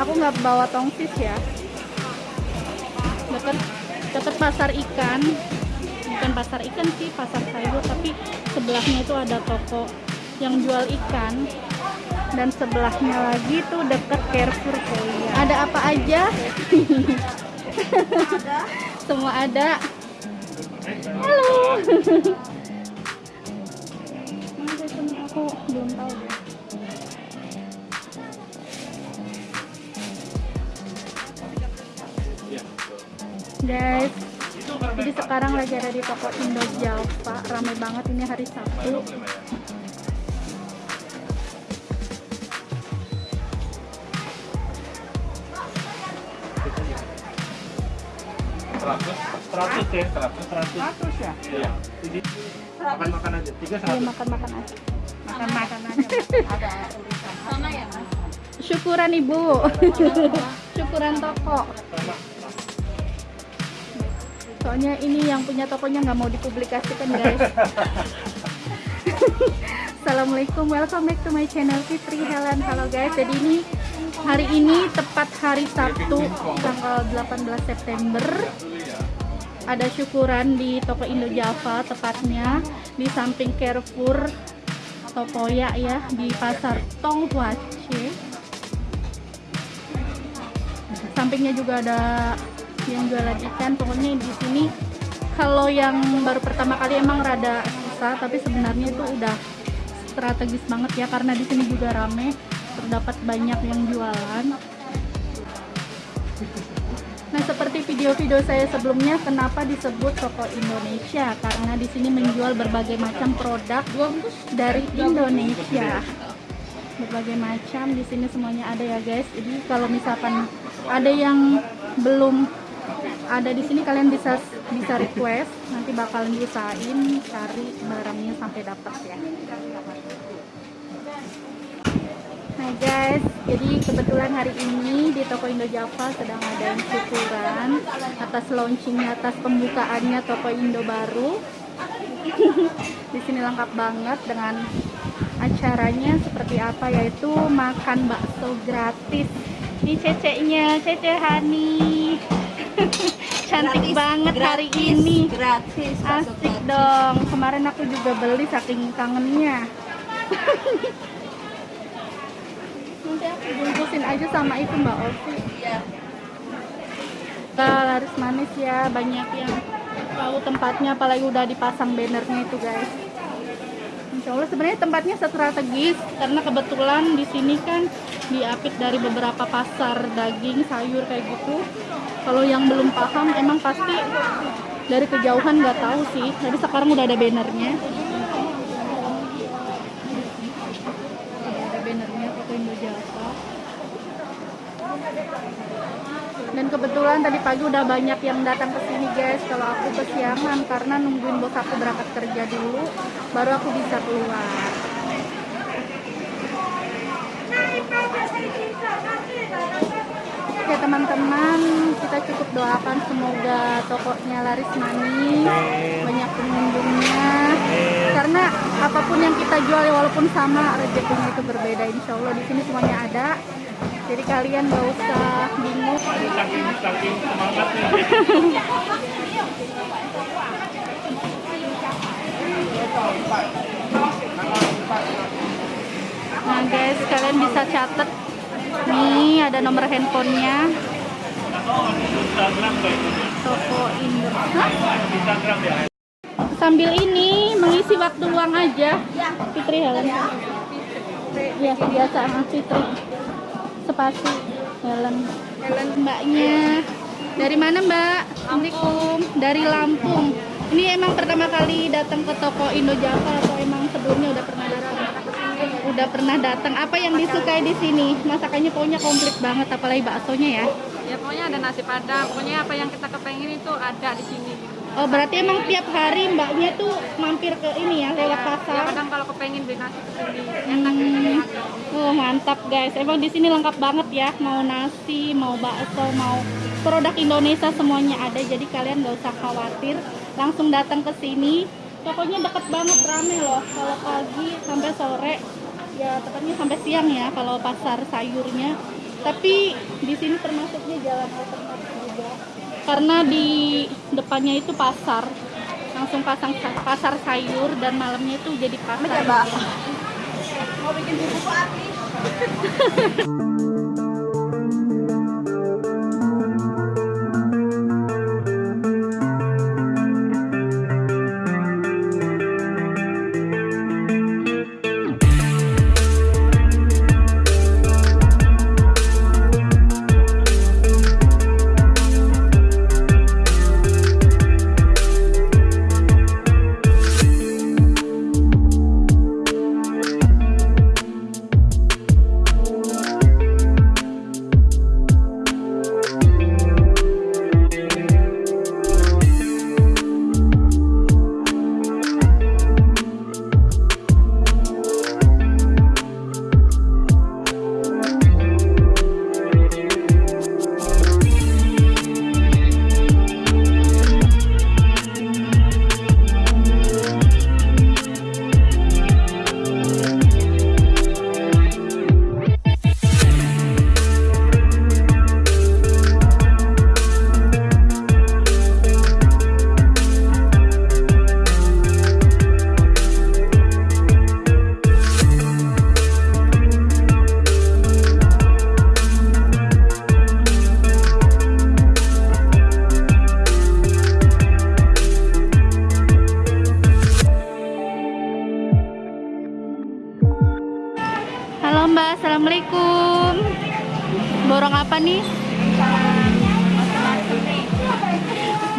Aku nggak bawa tongsis ya. Deket deket pasar ikan. Bukan pasar ikan sih, pasar sayur, tapi sebelahnya itu ada toko yang jual ikan dan sebelahnya lagi tuh deket Carrefour Korea. Ada apa aja? Semua ada. Halo. Aku belum tahu deh. Guys, jadi sekarang lagi ada di toko Indo Java, ramai banget ini hari Sabtu. Seratus, seratus ya, seratus, seratus. Seratus ya? Iya. Jadi makan makan aja, tiga Iya seratus. makan-makan aja. Makan-makan aja ada. Sama ya mas? Syukuran ibu, syukuran toko. Soalnya ini yang punya tokonya nggak mau dipublikasikan guys. Assalamualaikum, welcome back to my channel Fitri Helen. Halo guys, jadi ini hari ini tepat hari Sabtu tanggal 18 September. Ada syukuran di toko Indo Java tepatnya di samping Carrefour atau Poya ya di pasar Tonghuace. Sampingnya juga ada yang jualan ikan. Pokoknya di sini kalau yang baru pertama kali emang rada susah, tapi sebenarnya itu udah strategis banget ya karena di sini juga rame, terdapat banyak yang jualan. Nah, seperti video-video saya sebelumnya, kenapa disebut toko Indonesia? Karena di sini menjual berbagai macam produk dari Indonesia. Berbagai macam di sini semuanya ada ya, guys. Jadi kalau misalkan ada yang belum ada di sini kalian bisa bisa request, nanti bakalan diusahain cari barangnya sampai dapat ya. Nah guys, jadi kebetulan hari ini di toko Indo Java sedang ada yang syukuran atas launchingnya, atas pembukaannya toko Indo baru. di sini lengkap banget dengan acaranya seperti apa yaitu makan bakso gratis. Ini ceceknya, Cece Hani. Cantik Gratis, banget hari gratis, ini. Gratis. Asik gratis. dong. Kemarin aku juga beli saking kangennya. Nanti aku bungkusin aja sama itu Mbak Ovi. Iya. Nah, laris manis ya, banyak yang tahu tempatnya apalagi udah dipasang bannernya itu guys. Insya Allah sebenarnya tempatnya strategis karena kebetulan di sini kan diapit dari beberapa pasar daging, sayur kayak gitu. Kalau yang belum paham emang pasti dari kejauhan nggak tahu sih. Tapi sekarang udah ada bannernya. Udah ada bannernya Toko Indo Java. Dan kebetulan tadi pagi udah banyak yang datang ke sini guys. Kalau aku kesiangan karena nungguin bos aku berangkat kerja dulu, baru aku bisa keluar. Oke teman-teman, kita cukup doakan semoga tokonya laris manis, banyak pengunjungnya. Karena apa pun yang kita jual ya walaupun sama rezekinya itu berbeda. Insya Allah di sini semuanya ada. Jadi kalian gak usah bingung. Nah guys, kalian bisa catat. Nih ada nomor handphonenya. Toko ya. Sambil ini mengisi waktu luang aja. Fitri Helen. Ya biasa Fitri. Sepasi Helen. Helen mbaknya. Dari mana mbak? Assalamualaikum. Dari Lampung. Ini emang pertama kali datang ke toko Indo Java atau emang sebelumnya udah pernah datang? Udah pernah datang. Apa yang disukai di sini? Masakannya pokoknya komplit banget, apalagi baksonya ya. Ya pokoknya ada nasi padang. Pokoknya apa yang kita kepengen itu ada di sini. Oh berarti emang tiap hari mbaknya tuh mampir ke ini ya lewat Ya, pasar. kadang kalau kepengen beli nasi ke sini enak gitu ya. Oh mantap guys, emang di sini lengkap banget ya. Mau nasi, mau bakso, mau produk Indonesia semuanya ada. Jadi kalian nggak usah khawatir, langsung datang ke sini. Pokoknya deket banget rame loh. Kalau pagi sampai sore, ya tepatnya sampai siang ya. Kalau pasar sayurnya. Tapi di sini termasuknya jalan alternatif. Karena di depannya itu pasar, langsung pasang pasar sayur dan malamnya itu jadi pasar. Mau bikin buku api.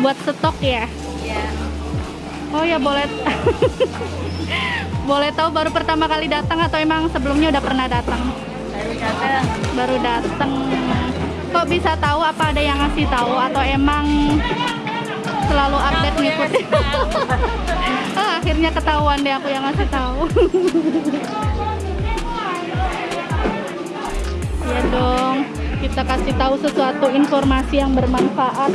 Buat stok ya? Iya. Oh ya boleh. boleh tahu baru pertama kali datang atau emang sebelumnya udah pernah datang? Baru datang. Baru datang. Kok bisa tahu apa ada yang ngasih tahu atau emang selalu update ngikutin? oh, akhirnya ketahuan deh aku yang ngasih tahu. ya dong, kita kasih tahu sesuatu informasi yang bermanfaat.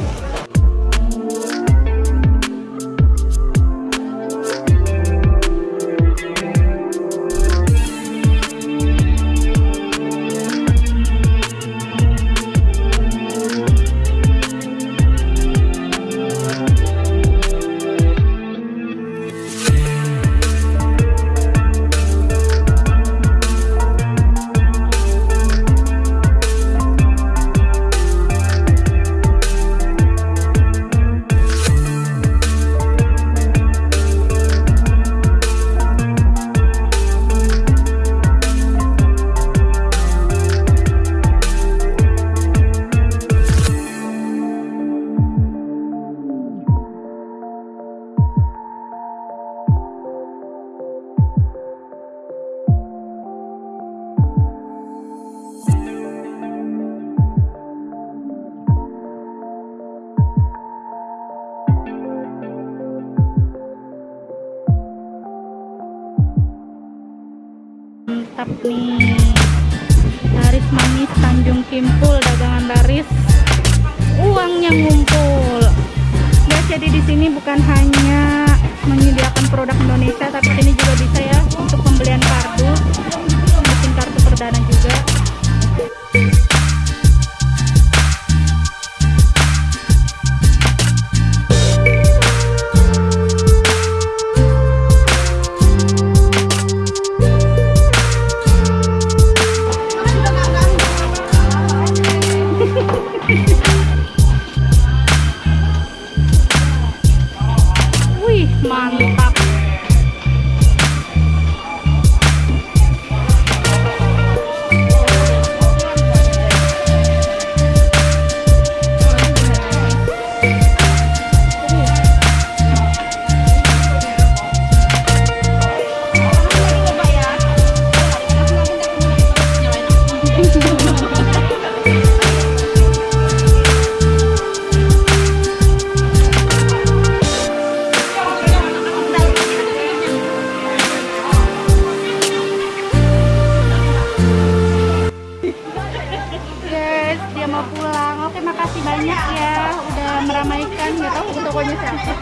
Ya udah meramaikan nggak tahu tokonya siapa.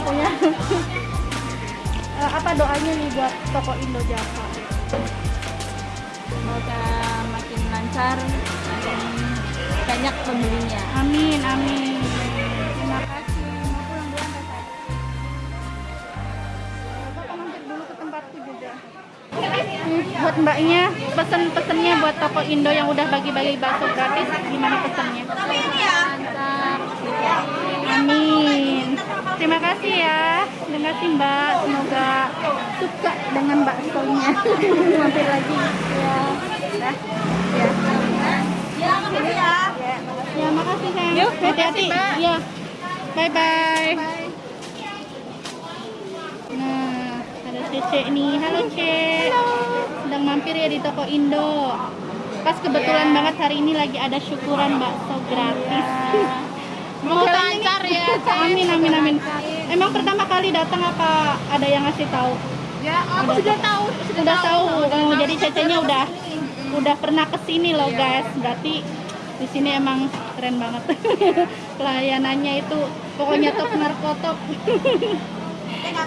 Pokoknya eh, apa doanya nih buat toko Indo Java? Semoga makin lancar, makin banyak pembelinya. amin amin. Terima kasih buat mbaknya pesen-pesennya buat toko Indo yang udah bagi-bagi bakso gratis gimana pesennya. Amin. Terima kasih ya. Terima kasih Mbak. Semoga suka dengan baksonya. Mampir lagi. Ya. Ya. Ya, makasih ya. Ya, makasih sayang. Yuk, hati-hati. Ya. Bye bye. Nah, ada Cece nih. Halo, Ce. Di toko Indo. Pas kebetulan banget hari ini lagi ada syukuran bakso gratis. Mau tanya nih. lancar ya. Amin amin amin. Emang pertama kali datang apa ada yang ngasih tahu? Ya, aku sudah tahu. Udah tahu. Oh, jadi cecenya udah udah pernah ke sini loh guys. Berarti di sini emang keren banget. Pelayanannya itu pokoknya top narkotop.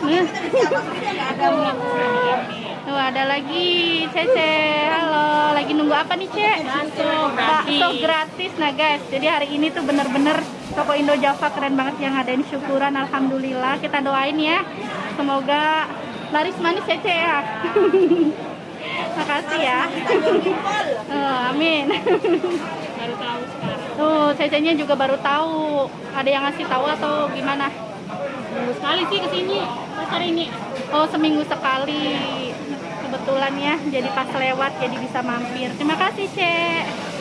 nah. Tuh ada lagi Cece. Halo, lagi nunggu apa nih, Ce? Bakso Bakso gratis. Nah, guys. Jadi hari ini tuh bener-bener toko Indo Java keren banget yang ngadain syukuran. Alhamdulillah. Kita doain ya. Semoga laris manis ya, Ce ya. Makasih ya. Oh, amin. Baru tahu sekarang. Tuh, Cecenya juga baru tahu. Ada yang ngasih tahu atau gimana? Minggu sekali sih ke sini. Pas hari ini. Oh, seminggu sekali. Kebetulan ya, jadi pas lewat jadi bisa mampir. Terima kasih, Cek.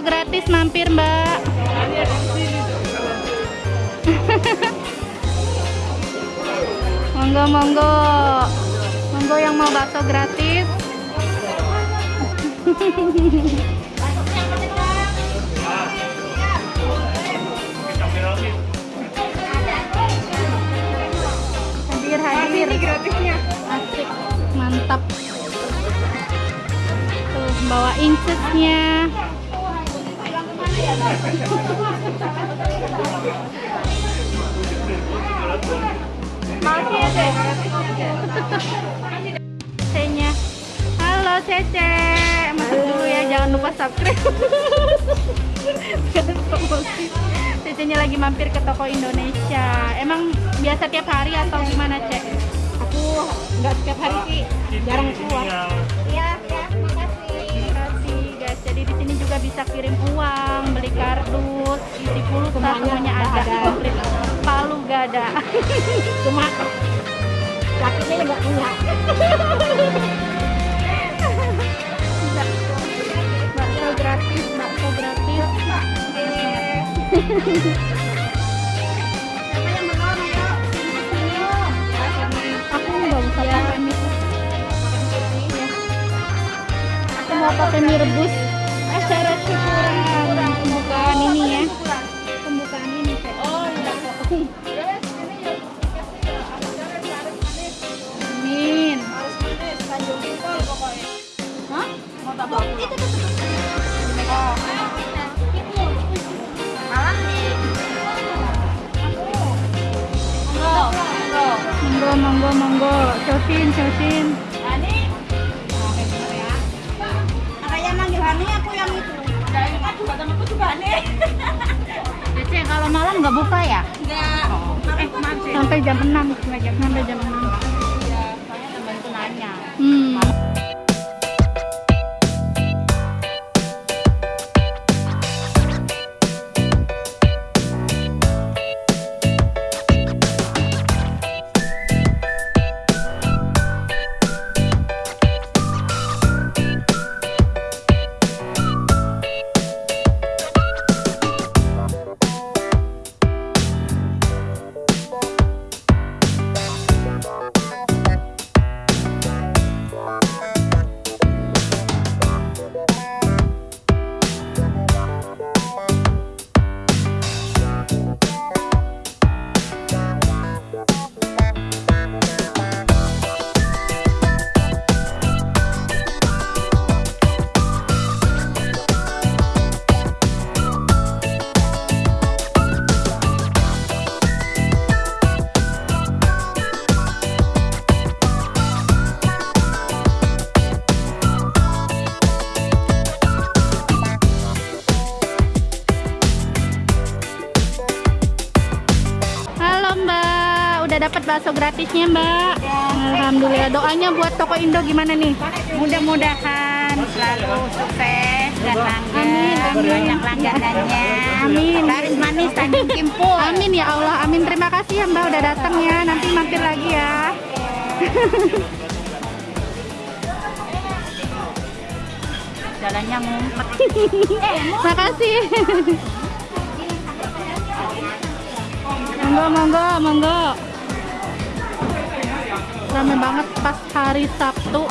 Gratis mampir mbak. monggo monggo, monggo yang mau bakso gratis. Hadir hadir. gratisnya. Asik, mantap. Tuh bawa incesnya. Lupa subscribe. Cece-nya lagi mampir ke toko Indonesia. Emang biasa tiap hari atau gimana Cek? Aku nggak setiap hari sih. Jarang keluar. Tinggal Iya, ya, makasih. Terima kasih guys. Jadi di sini juga bisa kirim uang, beli kardus, isi pulsa, Semuanya semuanya ada. ada. Komplit. Palu gak ada. Cuma lakinya nggak punya. Aku nggak usah pakai mie. Aku mau pakai mie rebus. Acara syukuran pembukaan ini ya. Pembukaan ini. Oh, iya. Amin. Harus manis, Tanjung pokoknya. Hah? Mau tambah itu Oh. Monggo, monggo, monggo. Cosin, cosin. Ya. Makanya manggil Hani aku yang itu. Dan kan juga kalau malam nggak buka ya? Enggak. Eh, maaf sih. Sampai jam 6. Sampai jam 6. Bakso gratisnya Mbak. Alhamdulillah. Doanya buat toko Indo gimana nih? Mudah-mudahan selalu sukses dan langgeng. Amin, amin. Banyak langganannya. Amin. Laris manis Tanjung Kimpul. Amin ya Allah. Amin. Terima kasih ya Mbak udah datang ya. Nanti mampir lagi ya. Jalannya ngumpet. Makasih. monggo, monggo, monggo. Rame banget pas hari Sabtu.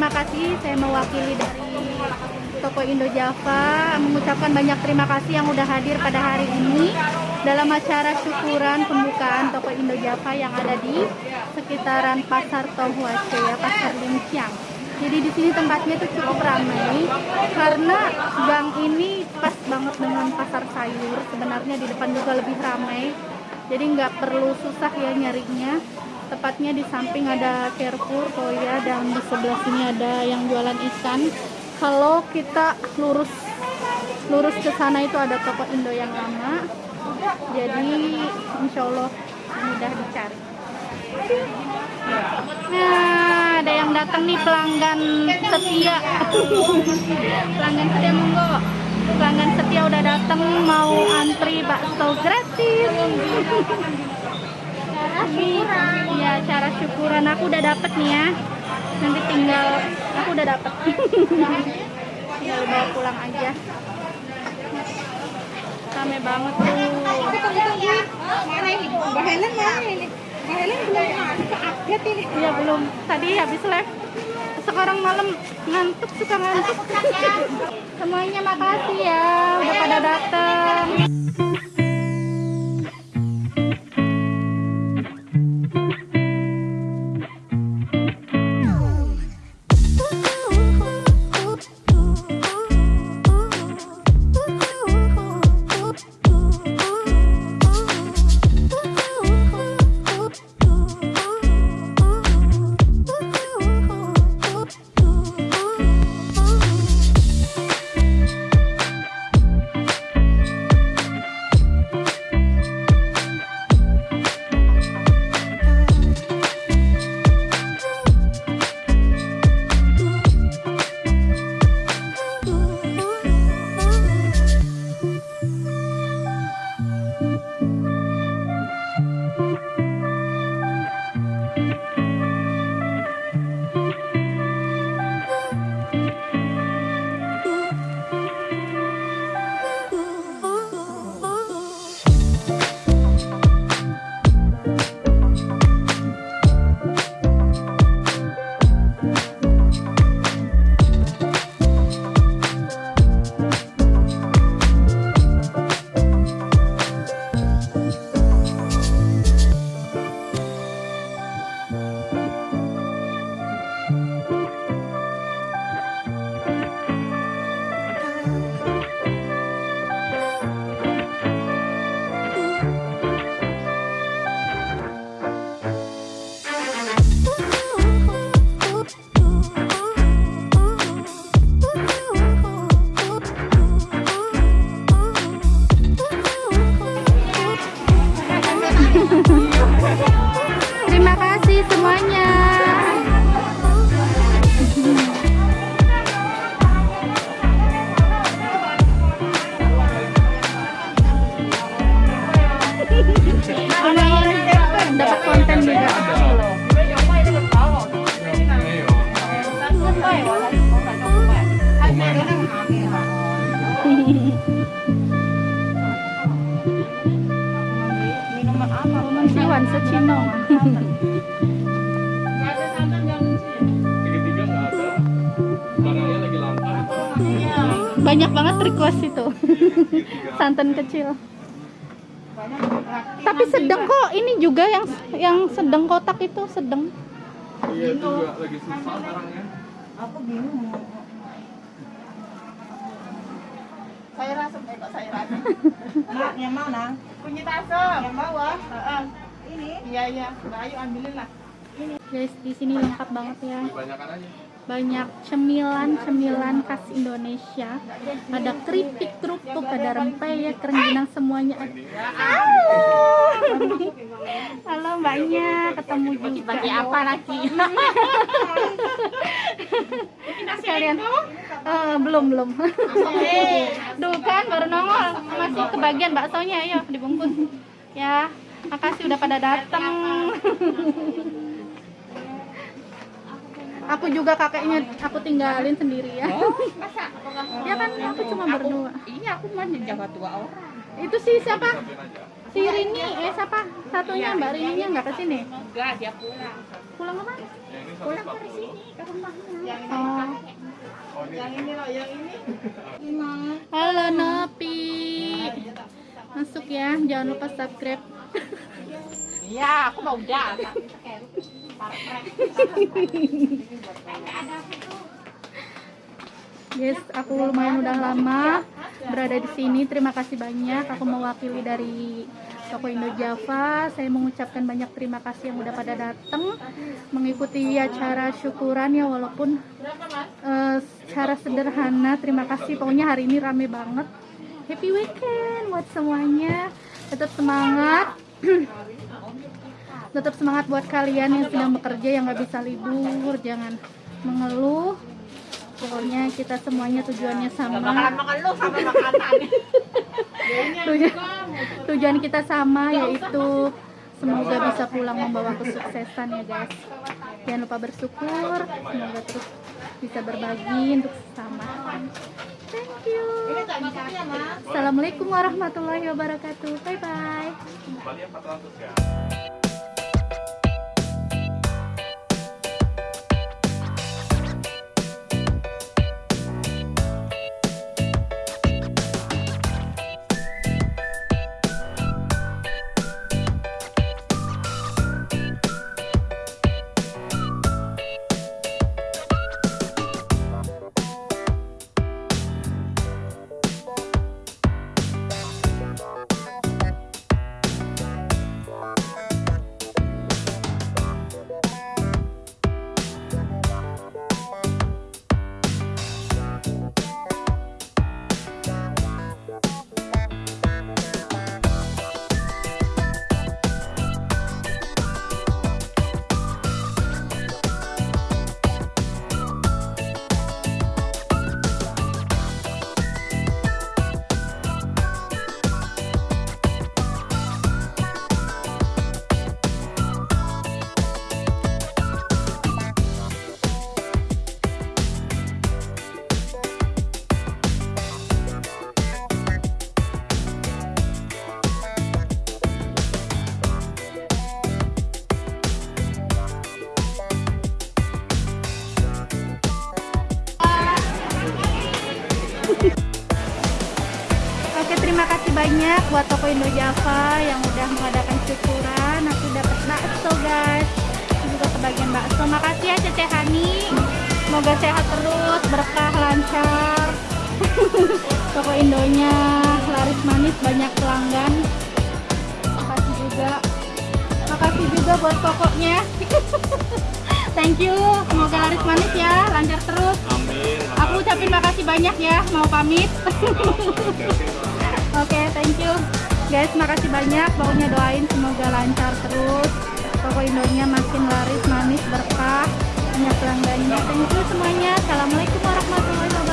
Terima kasih saya mewakili dari Toko Indo Java mengucapkan banyak terima kasih yang udah hadir pada hari ini dalam acara syukuran pembukaan Toko Indo Java yang ada di sekitaran Pasar Tohuace ya, Pasar Lincang. Jadi di sini tempatnya itu cukup ramai karena gang ini pas banget dengan pasar sayur. Sebenarnya di depan juga lebih ramai. Jadi nggak perlu susah ya nyarinya tepatnya di samping ada Carrefour Koya dan di sebelah sini ada yang jualan ikan. Kalau kita lurus lurus ke sana itu ada toko Indo yang lama. Jadi insya Allah mudah dicari. Nah ada yang datang nih pelanggan setia. Pelanggan setia monggo. Pelanggan setia udah datang mau antri bakso gratis Iya, cara syukuran aku udah dapet nih ya. Nanti tinggal aku udah dapet. tinggal bawa pulang aja. Rame banget tuh. Mbak Helen mana ini? Mbak Helen belum update ini. Iya belum. Tadi habis live. Sekarang malam ngantuk suka ngantuk. Semuanya makasih ya udah pada datang. Banyak banget request itu santan kecil tapi sedang kok ini juga yang yang sedang kotak itu sedang Iya juga lagi susah barangnya. Aku bingung. Saya rasa eh kok saya rasa. Mak, yang mana? Kunyit asam. Yang bawah. Heeh. Ini. Iya iya. Mbak Ayu ambilin lah. guys di sini lengkap banget ya Banyakan aja. Banyak cemilan-cemilan khas Indonesia. Ada keripik kerupuk ada rempeyek rengginang semuanya halo halo mbaknya. Ketemu juga. bagi apa lagi? Sekalian. Eh, belum belum. Duh kan baru nongol. Masih kebagian baksonya. Ayo dibungkus. Ya makasih udah pada datang aku juga kakeknya aku tinggalin sendiri ya Masa? Apakah ya kan aku cuma berdua Iya, aku mah jaga dua orang. itu si siapa si Rini eh siapa satunya mbak Rini nggak ke sini Enggak, dia pulang. pulang ke mana Pulang ke sini ke rumahnya. Yang ini, oh yang ini loh, yang ini. halo Nopi masuk ya jangan lupa subscribe Iya, aku mau udah. Yes, aku lumayan udah lama berada di sini. Terima kasih banyak. Aku mewakili dari Toko Indo Java. Saya mengucapkan banyak terima kasih yang udah pada datang mengikuti acara syukuran ya walaupun secara sederhana. Terima kasih. Pokoknya hari ini rame banget. Happy weekend buat semuanya. Tetap semangat. Tetap semangat buat kalian yang sedang bekerja yang nggak bisa libur. Jangan mengeluh. Pokoknya kita semuanya tujuannya sama. Makanan. tujuan, tujuan kita sama yaitu semoga bisa pulang membawa kesuksesan ya guys. Jangan lupa bersyukur semoga terus bisa berbagi untuk sesama. Thank you. Assalamualaikum warahmatullahi wabarakatuh. Bye bye banyak buat Toko Indo Java yang udah mengadakan syukuran. Aku dapat bakso guys. Aku juga kebagian bakso. Makasih ya Cece Hani. Semoga sehat terus berkah lancar. Toko Indonya laris manis banyak pelanggan. Makasih juga. Makasih juga buat tokonya. Thank you. Semoga laris manis ya lancar terus. Amin. aku ucapin makasih banyak ya mau pamit Oke, thank you. Guys, makasih banyak. Pokoknya doain semoga lancar terus. Toko Indonya makin laris, manis, berkah. Banyak pelanggannya. Thank you semuanya. Assalamualaikum warahmatullahi wabarakatuh.